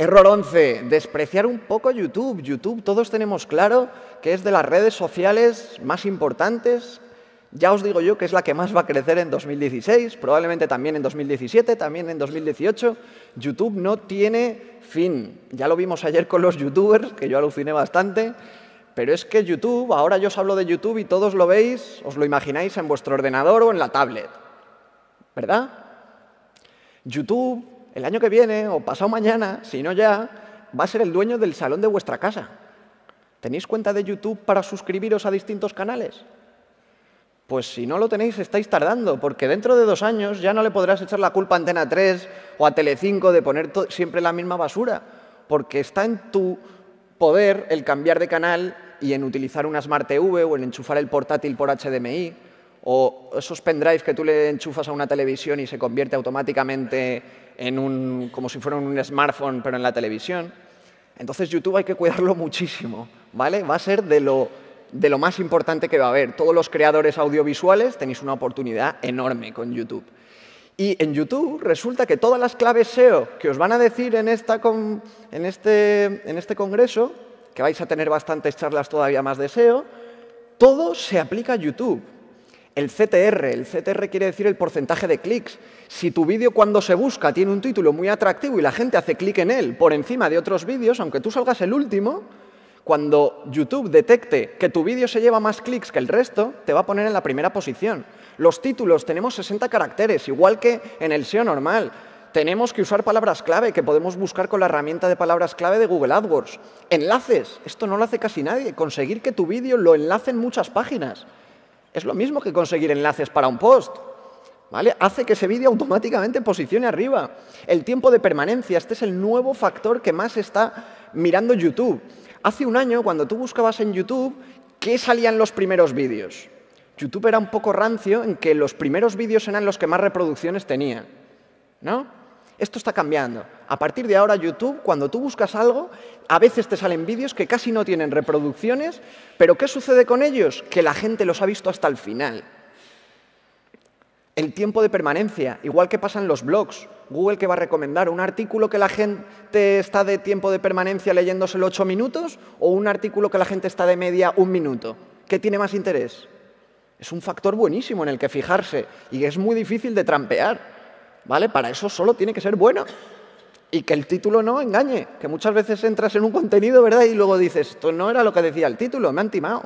Error 11, despreciar un poco YouTube. YouTube, todos tenemos claro que es de las redes sociales más importantes. Ya os digo yo que es la que más va a crecer en 2016, probablemente también en 2017, también en 2018. YouTube no tiene fin. Ya lo vimos ayer con los youtubers, que yo aluciné bastante. Pero es que YouTube, ahora yo os hablo de YouTube y todos lo veis, os lo imagináis en vuestro ordenador o en la tablet. ¿Verdad? YouTube, el año que viene o pasado mañana, si no ya, va a ser el dueño del salón de vuestra casa. ¿Tenéis cuenta de YouTube para suscribiros a distintos canales? Pues si no lo tenéis, estáis tardando, porque dentro de dos años ya no le podrás echar la culpa a Antena 3 o a Telecinco de poner siempre la misma basura, porque está en tu poder el cambiar de canal y en utilizar una Smart TV o en enchufar el portátil por HDMI o esos pendrives que tú le enchufas a una televisión y se convierte automáticamente en un, como si fuera un smartphone, pero en la televisión. Entonces YouTube hay que cuidarlo muchísimo, ¿vale? Va a ser de lo, de lo más importante que va a haber. Todos los creadores audiovisuales tenéis una oportunidad enorme con YouTube. Y en YouTube resulta que todas las claves SEO que os van a decir en, esta en, este, en este congreso, que vais a tener bastantes charlas todavía más de SEO, todo se aplica a YouTube el CTR. El CTR quiere decir el porcentaje de clics. Si tu vídeo cuando se busca tiene un título muy atractivo y la gente hace clic en él por encima de otros vídeos, aunque tú salgas el último, cuando YouTube detecte que tu vídeo se lleva más clics que el resto, te va a poner en la primera posición. Los títulos, tenemos 60 caracteres, igual que en el SEO normal. Tenemos que usar palabras clave que podemos buscar con la herramienta de palabras clave de Google AdWords. Enlaces, esto no lo hace casi nadie. Conseguir que tu vídeo lo enlace en muchas páginas. Es lo mismo que conseguir enlaces para un post. ¿Vale? Hace que ese vídeo automáticamente posicione arriba. El tiempo de permanencia, este es el nuevo factor que más está mirando YouTube. Hace un año, cuando tú buscabas en YouTube, ¿qué salían los primeros vídeos? YouTube era un poco rancio en que los primeros vídeos eran los que más reproducciones tenía. ¿No? Esto está cambiando. A partir de ahora, YouTube, cuando tú buscas algo, a veces te salen vídeos que casi no tienen reproducciones, pero ¿qué sucede con ellos? Que la gente los ha visto hasta el final. El tiempo de permanencia, igual que pasa en los blogs. Google que va a recomendar un artículo que la gente está de tiempo de permanencia leyéndoselo ocho minutos o un artículo que la gente está de media un minuto. ¿Qué tiene más interés? Es un factor buenísimo en el que fijarse y es muy difícil de trampear. ¿Vale? Para eso solo tiene que ser bueno. Y que el título no engañe, que muchas veces entras en un contenido, ¿verdad? Y luego dices, esto no era lo que decía el título, me han timado.